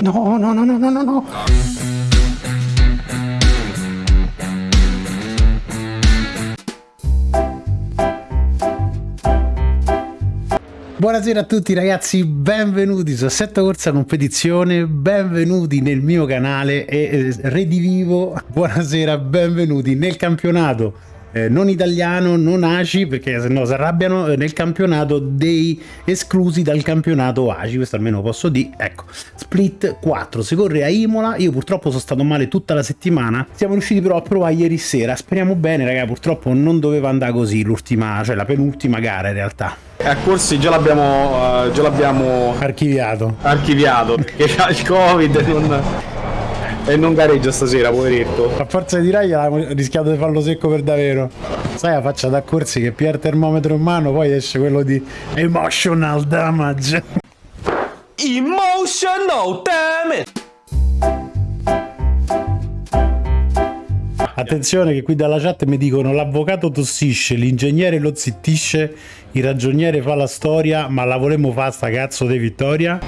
No, no, no, no, no, no, no. Buonasera a tutti ragazzi, benvenuti su Assetto Corsa Competizione, benvenuti nel mio canale e eh, redivivo, buonasera, benvenuti nel campionato eh, non italiano, non ACI, perché se no si arrabbiano eh, nel campionato dei esclusi dal campionato ACI, questo almeno posso dire, ecco, Split 4, si corre a Imola, io purtroppo sono stato male tutta la settimana, siamo riusciti però a provare ieri sera, speriamo bene raga, purtroppo non doveva andare così l'ultima, cioè la penultima gara in realtà. A corsi già l'abbiamo uh, già l'abbiamo archiviato. Archiviato perché c'ha il Covid non e non gareggia stasera, poveretto. A forza di raglia ha rischiato di farlo secco per davvero. Sai la faccia da corsi che pia il termometro in mano, poi esce quello di emotional damage. Emotional damage! Attenzione che qui dalla chat mi dicono l'avvocato tossisce, l'ingegnere lo zittisce, il ragioniere fa la storia, ma la volemo fare sta cazzo di vittoria?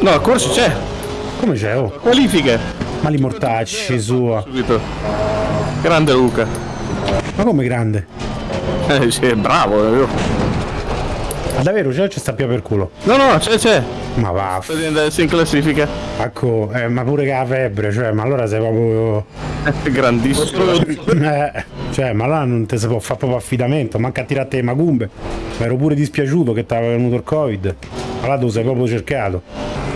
No, a corso c'è. Come c'è? Oh? Qualifiche. Ma li mortacci sua. Subito. Grande Luca. Ma come grande? Eh, sì, bravo, davvero. Ma davvero c'è o ci sta più per culo? No, no, c'è, c'è. Ma va. Sta adesso in classifica. Ecco, eh, ma pure che ha febbre, cioè, ma allora sei proprio... Grandissimo. eh, cioè, ma là non ti si può fare proprio affidamento, manca a tirare le macumbe. Ma ero pure dispiaciuto che ti aveva venuto il covid. Ma là tu sei proprio cercato.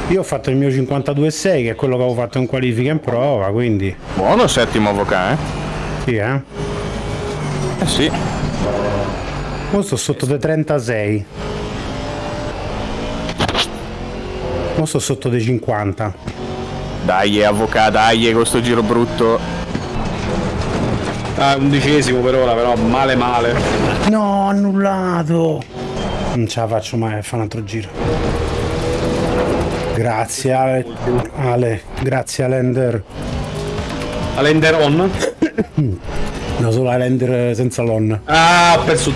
Io ho fatto il mio 52,6 che è quello che avevo fatto in qualifica in prova, quindi... Buono settimo avvocato, eh? Sì, eh? Eh sì. Ora sto sotto dei 36. Ora sto sotto dei 50. Dai, avvocato, dai, con sto giro brutto. Ah, undicesimo per ora, però male male. No, annullato! Non ce la faccio mai a fare un altro giro. Grazie Ale, Ale. grazie Alender. Alender on? no, solo Alender senza l'on. Ah, ho perso.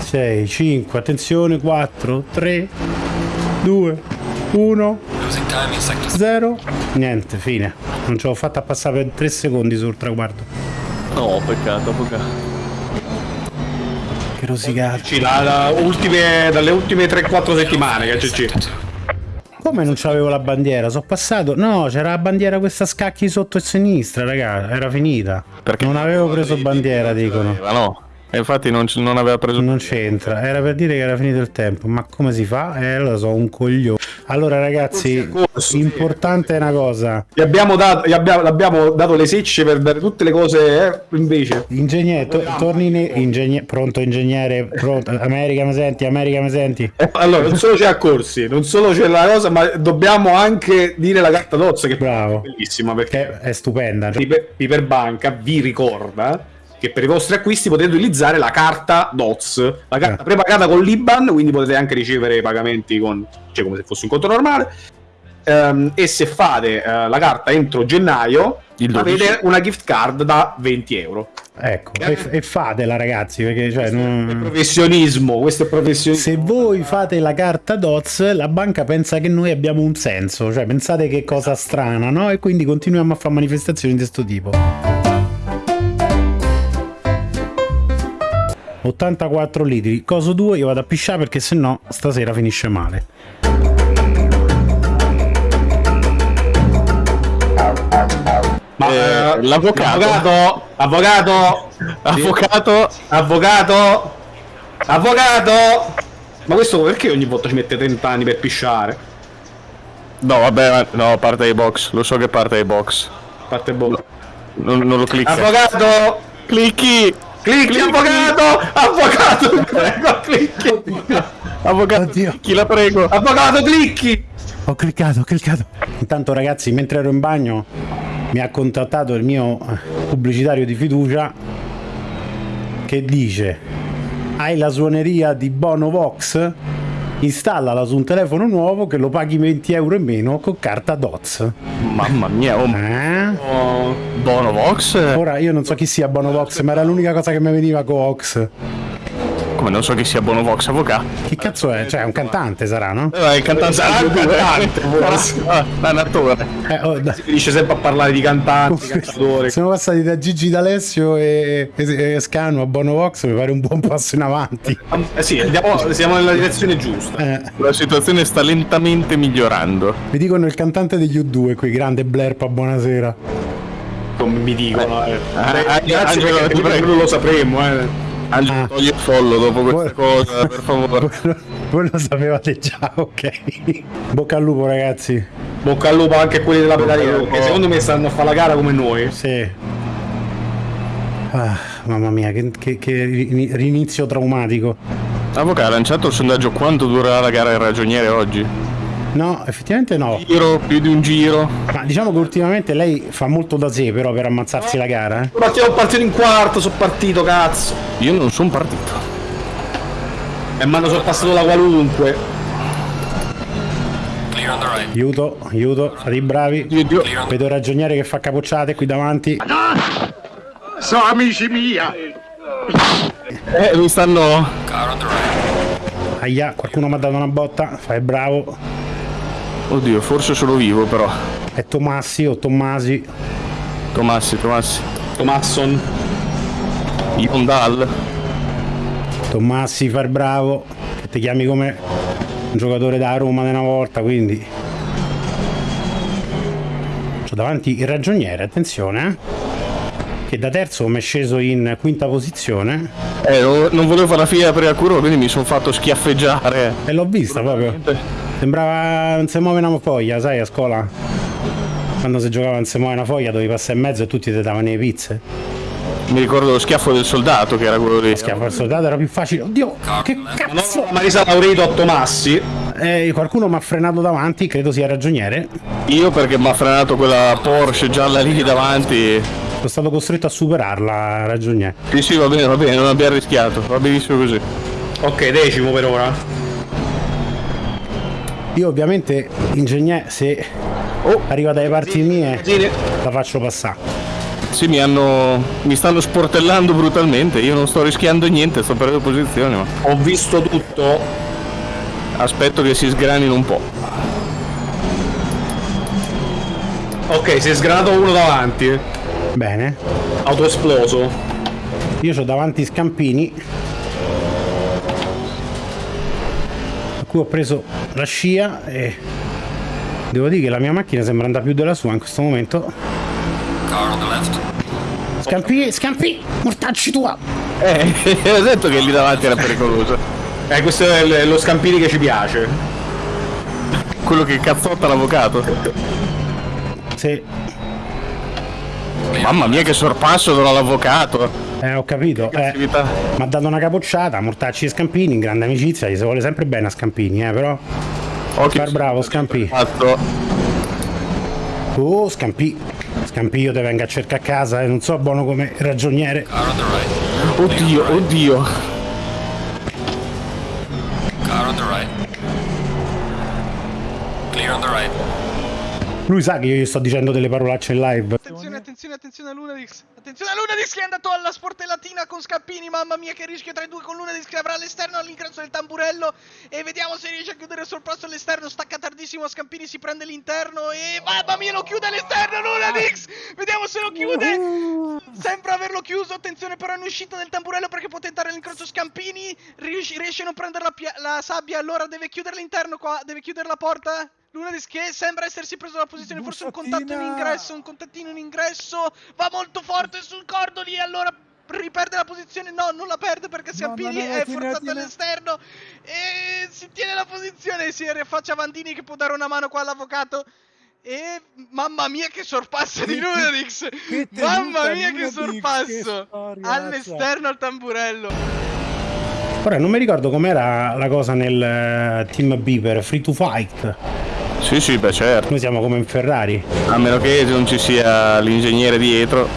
6, 5, attenzione, 4, 3, 2, 1, 0. Niente, fine. Non ce l'ho fatta passare per 3 secondi sul traguardo. No, peccato, peccato. Che rosicata. Da, da ultime, dalle ultime 3-4 settimane che c'è. Come non c'avevo la bandiera? Sono passato. No, c'era la bandiera questa scacchi sotto a sinistra, raga. Era finita. Perché non avevo preso bandiera, dicono. Ma no. E infatti non, non aveva preso. Non c'entra. Era per dire che era finito il tempo. Ma come si fa? Eh, lo so, un coglione. Allora, ragazzi, corso, importante è una cosa. Gli abbiamo dato, gli abbiamo, l'abbiamo dato le secce per dare tutte le cose, eh, invece. Ingegnere, to, torni in... Ingegner, pronto, ingegnere, pronto. America, mi senti? America, mi senti? Eh, allora, non solo c'è a corsi, non solo c'è la cosa, ma dobbiamo anche dire la carta d'ozzo, che Bravo. è bellissima, perché è, è stupenda. Cioè. Iperbanca vi ricorda che per i vostri acquisti potete utilizzare la carta DOTS, la carta eh. prepagata con l'IBAN, quindi potete anche ricevere i pagamenti con, cioè come se fosse un conto normale. Um, e se fate uh, la carta entro gennaio avete una gift card da 20 euro. Ecco, e, e fatela ragazzi, perché cioè, non... è professionismo, questo è professionismo. Se voi fate la carta DOTS, la banca pensa che noi abbiamo un senso, cioè pensate che cosa strana, no? E quindi continuiamo a fare manifestazioni di questo tipo. 84 litri. Coso 2 io vado a pisciare perché se no stasera finisce male. Ma eh, l'avvocato. avvocato avvocato. Avvocato avvocato. Ma questo perché ogni volta ci mette 30 anni per pisciare? No vabbè no parte dai box. Lo so che parte dai box. Parte box. Non, non lo clicca. Avvocato. Clicchi Clicchi, avvocato! Avvocato, prego, clicchi! Avvocato, Oddio. chi la prego! Avvocato, clicchi! Ho cliccato, ho cliccato. Intanto ragazzi, mentre ero in bagno, mi ha contattato il mio pubblicitario di fiducia che dice hai la suoneria di Bono Vox? installala su un telefono nuovo che lo paghi 20 euro in meno con carta DOTS. Mamma mia, oh, eh? oh, Bonovox? Ora io non so chi sia Bonovox, ma era l'unica cosa che mi veniva con Ox. Come non so chi sia Bonovox Avocà? Che cazzo è? Cioè, è un cantante sarà, no? Eh, il cantante Sarà un cantante. Ah, un attore. Eh, oh, da- Si finisce sempre a parlare di cantanti, cantatori. Siamo passati da Gigi D'Alessio e, e, e Scanu a Bonovox, mi pare un buon passo in avanti. Eh sì, andiamo- siamo nella direzione giusta. Eh, La situazione sta lentamente migliorando. mi dicono il cantante degli U2 qui, grande Blerpa, buonasera. Come mi dicono. Eh. Ah, Beh, ah, grazie Angelo, perché ti prima prego. non lo sapremo. Eh. Angelo, Ah. togli il follo dopo questa Voi- cosa, per favore. Voi- Voi lo sapevate già, ok. Bocca al lupo ragazzi. Bocca al lupo anche quelli della pedaliera, perché secondo me stanno a fare la gara come noi. Sì. Ah, mamma mia, che, che- che ri- rinizio traumatico. Avocà ha lanciato il sondaggio quanto durerà la gara del ragioniere oggi? No, effettivamente no. Giro, più di un giro. Ma diciamo che ultimamente lei fa molto da sé però per ammazzarsi la gara, eh. Partiamo partito in quarto, sono partito, cazzo. Io non sono partito. E mi hanno sorpassato la qualunque. Clear on the right. Aiuto, aiuto, fate i bravi. Vedo ragioniere che fa capocciate qui davanti. Sono amici mia! Eh, mi stanno... Aia, qualcuno mi ha dato una botta, fai bravo. Oddio, forse sono vivo però. È Tomassi o Tommasi. Tomassi, Tomassi. Tomasson. Yondal. Tommassi, fai bravo. Che ti chiami come un giocatore da Roma di una volta, quindi. C'ho davanti il ragioniere, attenzione, eh. Che da terzo mi è sceso in quinta posizione. Eh, non non volevo fare la fila per il curva, quindi mi sono fatto schiaffeggiare. E l'ho vista proprio. Sembrava non si muove una foglia, sai, a scuola. Quando si giocava non si muove una foglia, dovevi passare in mezzo e tutti ti davano le pizze. Mi ricordo lo schiaffo del soldato che era quello lì. Schiaffo al soldato era più facile. Oddio, che cazzo! No, Marisa Laurito a Tomassi. Eh, qualcuno mi ha frenato davanti, credo sia ragioniere. Io perché mi ha frenato quella Porsche gialla lì davanti. Sono stato costretto a superarla, ragioniere. Sì, sì, va bene, va bene, non abbiamo rischiato. Va benissimo così. Ok, decimo per ora. Io ovviamente, ingegnere, se arriva dalle parti mie, la faccio passare. Sì, mi hanno. mi stanno sportellando brutalmente. Io non sto rischiando niente, sto perdendo posizione, ma. Ho visto tutto. Aspetto che si sgranino un po'. Ok, si è sgranato uno davanti. Bene. Autoesploso. Io ho davanti Scampini. Cui ho preso la scia e devo dire che la mia macchina sembra andare più della sua in questo momento. Car on the left. Scampi, scampi, mortacci tua! Eh, ho detto che lì davanti era pericoloso. Eh, questo è lo Scampini che ci piace. Quello che cazzotta l'avvocato. Sì, Mamma mia che sorpasso dovrà l'avvocato. Eh, ho capito. Eh, mi ha dato una capocciata, mortacci e Scampini, in grande amicizia, gli si vuole sempre bene a Scampini, eh, però. Occhio. Far bravo, Scampi. Fatto. Oh, Scampi. Scampi io te venga a cercare a casa e non so buono come ragioniere. Car on the right. Oddio, oddio. Car on the right. Clear on the right. Lui sa che io gli sto dicendo delle parolacce in live. Attenzione, attenzione, a Lunadix. Attenzione a Lunadix che è andato alla sportellatina con Scappini. Mamma mia, che rischio tra i due con Lunadix che avrà all'esterno all'ingresso del tamburello. E vediamo se riesce a chiudere sul passo all'esterno. Stacca tardissimo. Scampini si prende l'interno. E mamma mia, lo chiude all'esterno. Lunadix. Vediamo se lo chiude. Sembra averlo chiuso. Attenzione, però, in uscita del tamburello perché può tentare l'incrocio Scampini. Riesce, riesce a non prendere la, la sabbia. Allora deve chiudere l'interno qua. Deve chiudere la porta. Lunadix che sembra essersi preso la posizione, forse un contatto in ingresso, un contattino in ingresso, va molto forte sul cordoli e allora riperde la posizione, no non la perde perché Scampini è forzato all'esterno. E si tiene la posizione, si rifaccia Vandini che può dare una mano qua all'avvocato. E mamma mia che sorpasso di Lunadix, mamma mia che sorpasso. all'esterno al tamburello. Ora non mi ricordo com'era la cosa nel eh, Team Beaver, Free to Fight. Sì, sì, beh certo. Noi siamo come in Ferrari. A meno che non ci sia l'ingegnere dietro.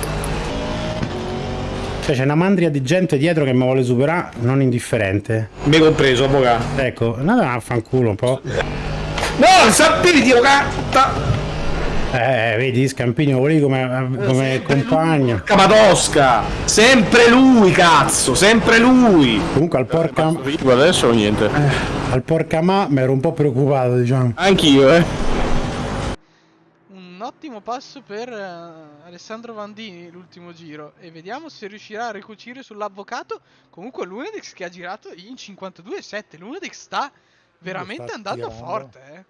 Cioè c'è una mandria di gente dietro che mi vuole superare, non indifferente. Me compreso, avvocato. Ecco, andate a fanculo un po'. No, Scampini, Dio catta! Eh, vedi, Scampini lo volevi come, come compagno. Camatosca! Sempre lui, cazzo! Sempre lui! Comunque al porca, Vivo adesso o niente? Al porca ma mi ero un po' preoccupato, diciamo. Anch'io, eh. Un ottimo passo per eh, Alessandro Vandini l'ultimo giro e vediamo se riuscirà a ricucire sull'avvocato. Comunque Lunedix che ha girato in 52,7. Lunedix sta veramente sta andando tirando. forte, eh.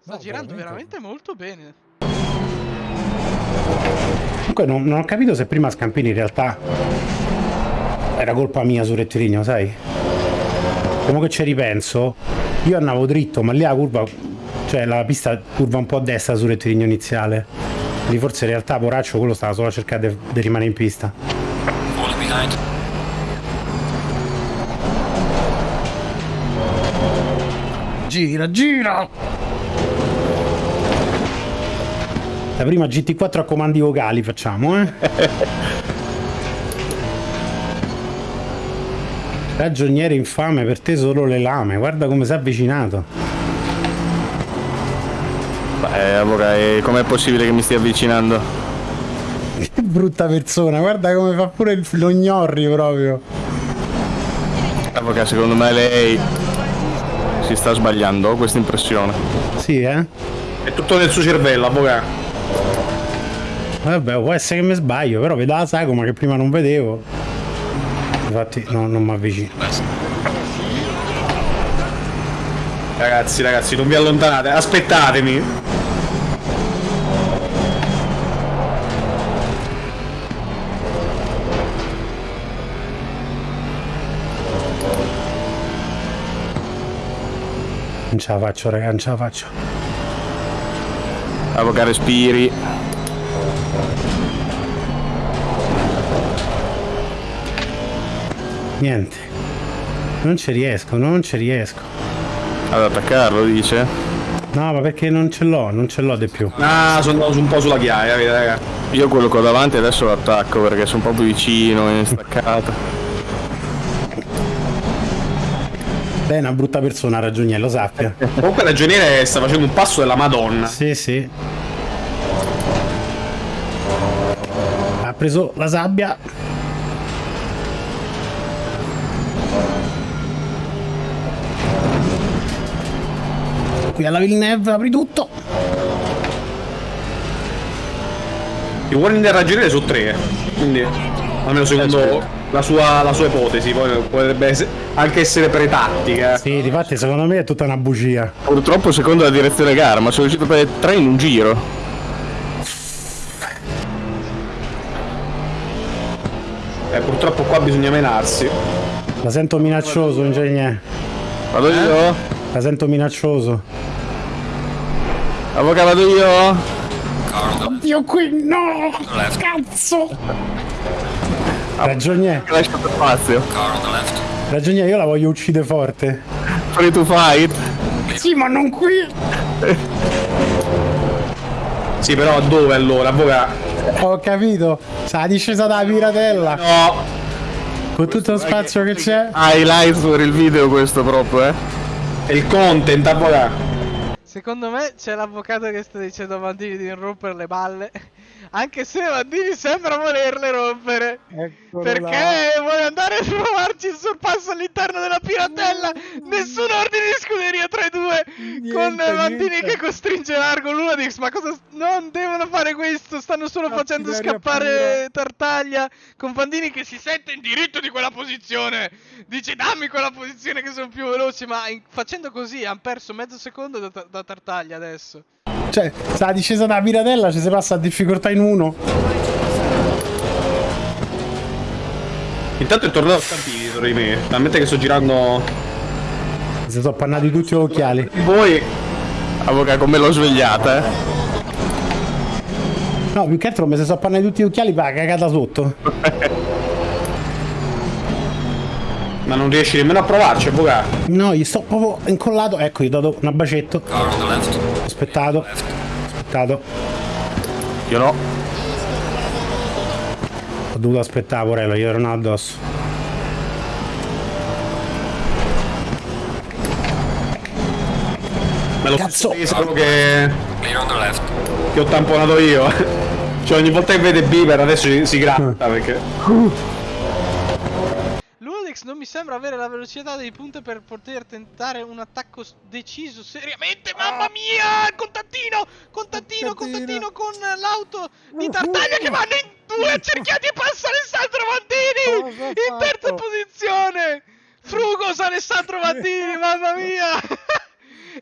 Sta No, girando veramente. veramente molto bene. Comunque non, non ho capito se prima Scampini in realtà era colpa mia sul rettilineo, sai? Come che ci ripenso, io andavo dritto, ma lì la curva, cioè la pista curva un po' a destra sul rettilineo iniziale. Quindi forse in realtà Poraccio quello stava solo a cercare di rimanere in pista. Gira, gira! La prima GT4 a comandi vocali facciamo, eh? Ragioniere infame, per te solo le lame, guarda come si è avvicinato. Beh, allora, e com'è possibile che mi stia avvicinando? Che brutta persona, guarda come fa pure il- lo gnorri proprio. Allora, secondo me lei si sta sbagliando, ho questa impressione. Sì, eh? È tutto nel suo cervello, avvocato. Vabbè, può essere che mi sbaglio, però vedo la sagoma che prima non vedevo. Infatti no, non mi avvicino. Ragazzi, ragazzi, non vi allontanate, aspettatemi. Non ce la faccio, raga, non ce la faccio. Allora, respiri. Niente. Non ci riesco, non ci riesco. Ad attaccarlo, dice. No, ma perché non ce l'ho, non ce l'ho di più. Ah, sono andato un po' sulla chiaia, vedi, raga. Io quello che ho davanti adesso lo attacco perché sono proprio vicino, in staccata. Lei è una brutta persona, ragioniere, lo sappia. Comunque ragioniere sta facendo un passo della Madonna. Sì, sì. Ha preso la sabbia. Qui alla Villeneuve apri tutto. I uomini del ragioniere sono tre, eh. quindi almeno secondo la sua, la sua ipotesi, poi potrebbe anche essere pretattica. Sì, difatti secondo me è tutta una bugia. Purtroppo secondo la direzione gara, ma sono riuscito a prendere tre in un giro. Eh, purtroppo qua bisogna menarsi. La sento minaccioso, ingegnere. Vado io? La sento minaccioso. Avvocato vado io? Car on the Io qui no! left. Cazzo! Ragioniere, Ho lasciato spazio. Car on the left. ragioniere, io la voglio uccidere forte. Free to fight. Sì, ma non qui! Sì, però dove allora, avvocato? Ho capito. Sa discesa dalla piratella. No, Con tutto lo spazio che c'è. Highlights per il video questo proprio, eh. è il content, avvocato. Secondo me c'è l'avvocato che sta dicendo a Mandini di non rompere le balle. Anche se Mandini sembra volerle rompere. Perché vuole andare a trovarci il sorpasso all'interno della piratella. Nessun ordine di scuderia tra i due. con Mandini che costringe largo Lunadix. Ma cosa. Non devono fare questo. Stanno solo facendo scappare Tartaglia. Con Mandini che si sente in diritto di quella posizione. Dice dammi quella posizione che sono più veloci. Ma in- facendo così hanno perso mezzo secondo da, da Tartaglia adesso. Cioè, sa discesa dalla piratella, ci si passa a difficoltà in uno. Intanto è tornato Stampini dietro di me. Talmente che sto girando. Si sono appannati tutti gli occhiali. Voi. Avvocato come l'ho svegliata, eh. No, più che altro mi si sono appannati tutti gli occhiali la cagata sotto. Ma non riesci nemmeno a provarci, avvocato. No, gli sto proprio incollato. Ecco, gli ho dato un bacetto. Aspettato. Aspettato. Io no. Ho dovuto aspettare, Porello, io ero addosso. Ma lo Cazzo. stesso tesoro che, Clear on the left. che ho tamponato io. Cioè ogni volta che vede Bieber adesso si, si gratta perché... Lunadix non mi sembra avere la velocità dei punti per poter tentare un attacco deciso seriamente. Mamma mia! Contattino! Contattino, contattino con l'auto di Tartaglia che vanno in due accerchiati e passa Alessandro ha In terza posizione! Frugos Alessandro Mandini, mamma mia!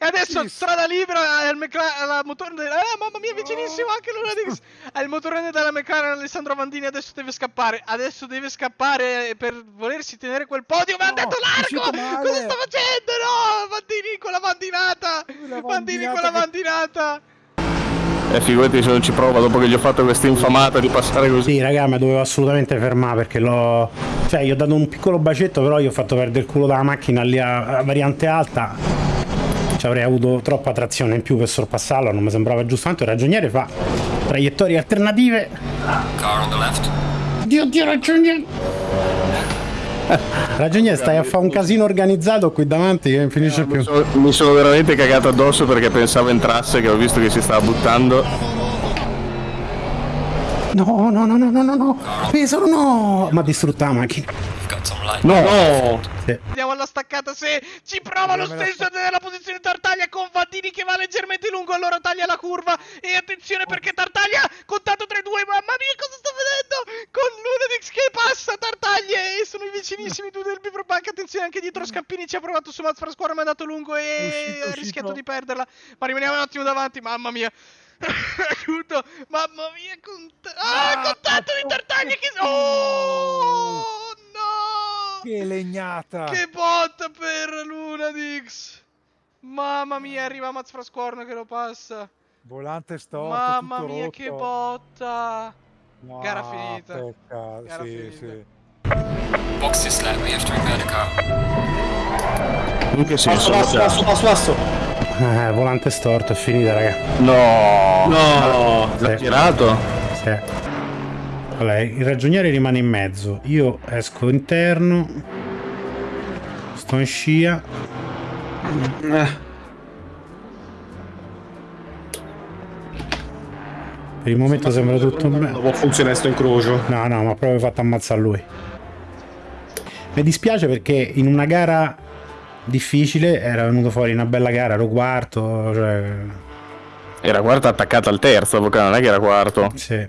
E adesso strada libera al McLaren, alla motorone della... Eh, mamma mia, vicinissimo anche Lunadix! Al motorone della McLaren Alessandro Mandini adesso deve scappare. Adesso deve scappare per volersi tenere quel podio. Ma No, è uscito largo! Cosa sta facendo? No! Mandini con la mandinata! La Mandini con la che- mandinata! E figurati se non ci prova dopo che gli ho fatto questa infamata di passare così. Sì, raga, ma dovevo assolutamente fermare perché l'ho. Cioè, gli ho dato un piccolo bacetto, però gli ho fatto perdere il culo dalla macchina lì a, a variante alta. Ci avrei avuto troppa trazione in più per sorpassarlo, non mi sembrava giusto. Tanto il ragioniere fa traiettorie alternative. Car on the left. Dio, Dio, ragioniere! Ragioniere, stai a fare un casino organizzato qui davanti che non finisce più. Mi sono, mi sono veramente cagato addosso perché pensavo entrasse, che ho visto che si stava buttando. No, no, no, no, no, no, no. Pesaro, no! Ma distrutta la macchina. Some light. No! No! Sì. Andiamo alla staccata se ci prova lo stesso nella posizione Tartaglia con Vandini che va leggermente lungo. Allora taglia la curva e attenzione perché Tartaglia contato 3-2 mamma mia cosa sta vedendo? Con Lunadix che passa Tartaglia e sono i vicinissimi due del Bivrobank attenzione anche dietro Scampini ci ha provato su Mazz Frasquara ma è andato lungo e ha rischiato di perderla. Ma rimaniamo un attimo davanti mamma mia. Aiuto mamma mia cont- ah, contatto di Tartaglia che oh! no Che legnata! che botta per Lunadix! Mamma mia, arriva Maz Frascorno che lo passa. Volante storto, Mamma tutto mia, rotto. che botta! No, Gara finita. Pecca, Gara sì, finita. sì. Box is left. We have to repair the car. In che senso? Passo, passo, passo, passo! Eh, volante storto, è finita, raga. No! No! Sì. Girato? Sì. Allora, il ragioniere rimane in mezzo. Io esco interno. Sto in scia. Eh, Per il momento sembra tutto Non bene. può funzionare sto incrocio. No, no, ma proprio fatto ammazzare lui. Mi dispiace perché in una gara difficile era venuto fuori una bella gara, ero quarto, cioè... Era quarto attaccato al terzo, non è che era quarto. Sì.